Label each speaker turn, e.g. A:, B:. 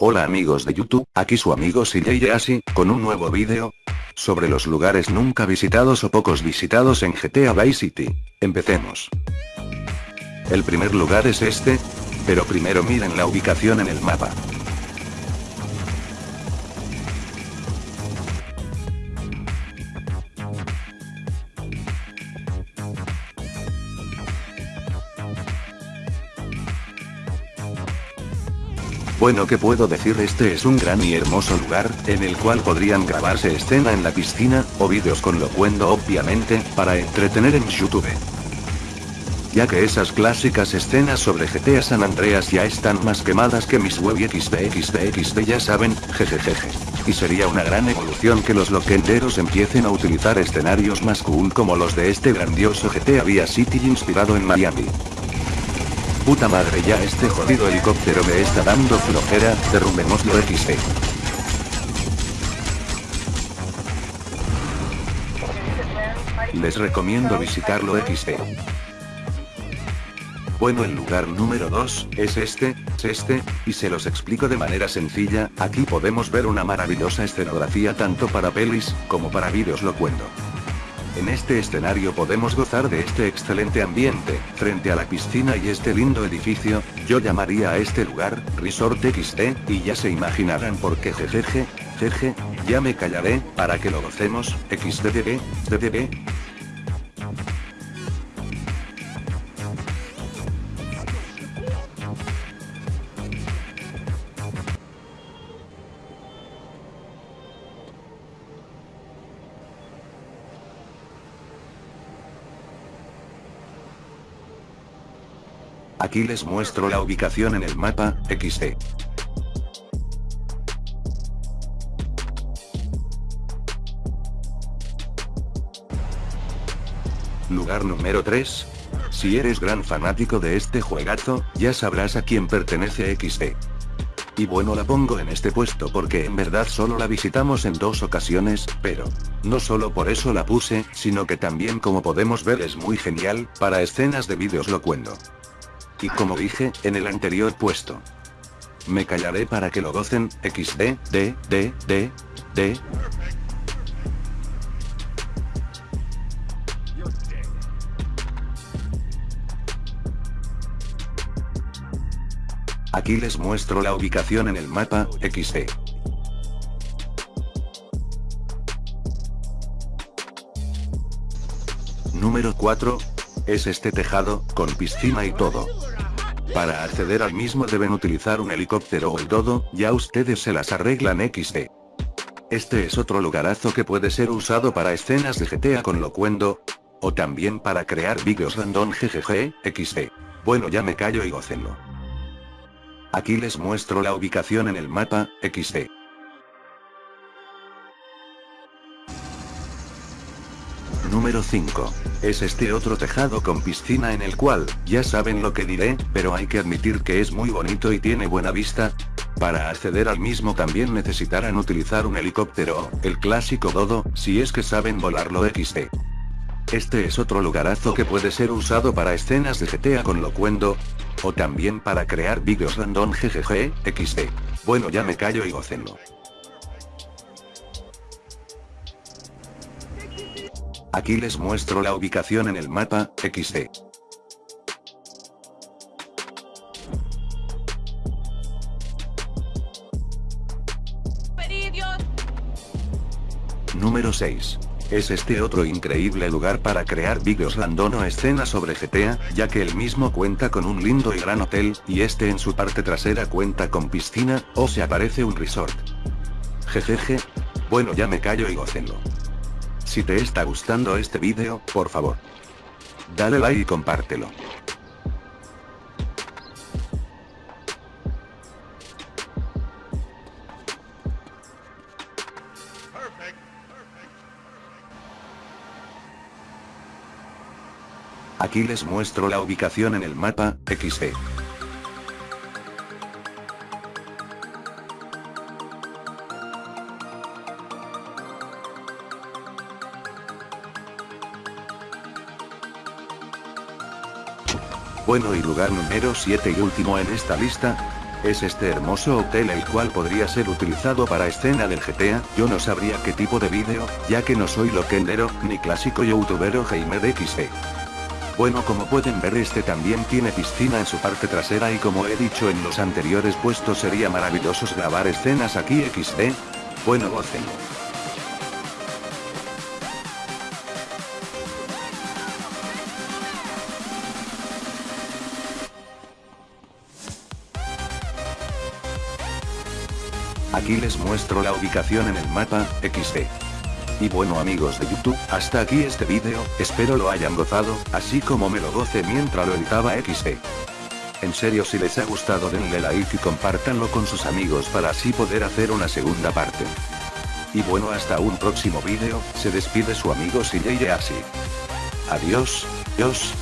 A: Hola amigos de YouTube, aquí su amigo CJ Asi, con un nuevo vídeo sobre los lugares nunca visitados o pocos visitados en GTA Vice City. Empecemos. El primer lugar es este, pero primero miren la ubicación en el mapa. Bueno que puedo decir este es un gran y hermoso lugar, en el cual podrían grabarse escena en la piscina, o vídeos con locuendo obviamente, para entretener en YouTube. Ya que esas clásicas escenas sobre GTA San Andreas ya están más quemadas que mis web XD ya saben, jejejeje. Y sería una gran evolución que los loquenderos empiecen a utilizar escenarios más cool como los de este grandioso GTA Via City inspirado en Miami. Puta madre ya este jodido helicóptero me está dando flojera, derrumbemoslo XD. Les recomiendo visitarlo XD. Bueno el lugar número 2, es este, es este, y se los explico de manera sencilla, aquí podemos ver una maravillosa escenografía tanto para pelis, como para vídeos lo cuento. En este escenario podemos gozar de este excelente ambiente, frente a la piscina y este lindo edificio, yo llamaría a este lugar, Resort XD, y ya se imaginarán por qué. Jejeje, jeje, ya me callaré, para que lo gocemos, XDDB, DDB, Aquí les muestro la ubicación en el mapa, XD. Lugar número 3. Si eres gran fanático de este juegazo, ya sabrás a quién pertenece XD. Y bueno la pongo en este puesto porque en verdad solo la visitamos en dos ocasiones, pero, no solo por eso la puse, sino que también como podemos ver es muy genial, para escenas de vídeos lo cuento. Y como dije, en el anterior puesto. Me callaré para que lo gocen, XD, D, D, D, D. Aquí les muestro la ubicación en el mapa, XD. Número 4. Es este tejado, con piscina y todo. Para acceder al mismo deben utilizar un helicóptero o el todo, ya ustedes se las arreglan XD. Este es otro lugarazo que puede ser usado para escenas de GTA con locuendo, o también para crear vídeos random GGG, XD. Bueno ya me callo y gocenlo. Aquí les muestro la ubicación en el mapa, XD. Número 5. Es este otro tejado con piscina en el cual, ya saben lo que diré, pero hay que admitir que es muy bonito y tiene buena vista. Para acceder al mismo también necesitarán utilizar un helicóptero, el clásico dodo, si es que saben volarlo XD. Este es otro lugarazo que puede ser usado para escenas de GTA con locuendo, o también para crear vídeos random GGG, XD. Bueno ya me callo y gocenlo. Aquí les muestro la ubicación en el mapa, XD. Número 6. Es este otro increíble lugar para crear vídeos random o escenas sobre GTA, ya que el mismo cuenta con un lindo y gran hotel, y este en su parte trasera cuenta con piscina, o se aparece un resort. Jejeje. Bueno ya me callo y gocenlo. Si te está gustando este vídeo, por favor. Dale like y compártelo. Aquí les muestro la ubicación en el mapa, XD. Bueno y lugar número 7 y último en esta lista. Es este hermoso hotel el cual podría ser utilizado para escena del GTA, yo no sabría qué tipo de vídeo, ya que no soy loquendero, ni clásico youtubero gamer XD. Bueno como pueden ver este también tiene piscina en su parte trasera y como he dicho en los anteriores puestos sería maravilloso grabar escenas aquí XD. Bueno gocen. Aquí les muestro la ubicación en el mapa, XD. Y bueno amigos de YouTube, hasta aquí este vídeo, espero lo hayan gozado, así como me lo goce mientras lo editaba XD. En serio si les ha gustado denle like y compártanlo con sus amigos para así poder hacer una segunda parte. Y bueno hasta un próximo vídeo, se despide su amigo CJ así. Adiós, Dios.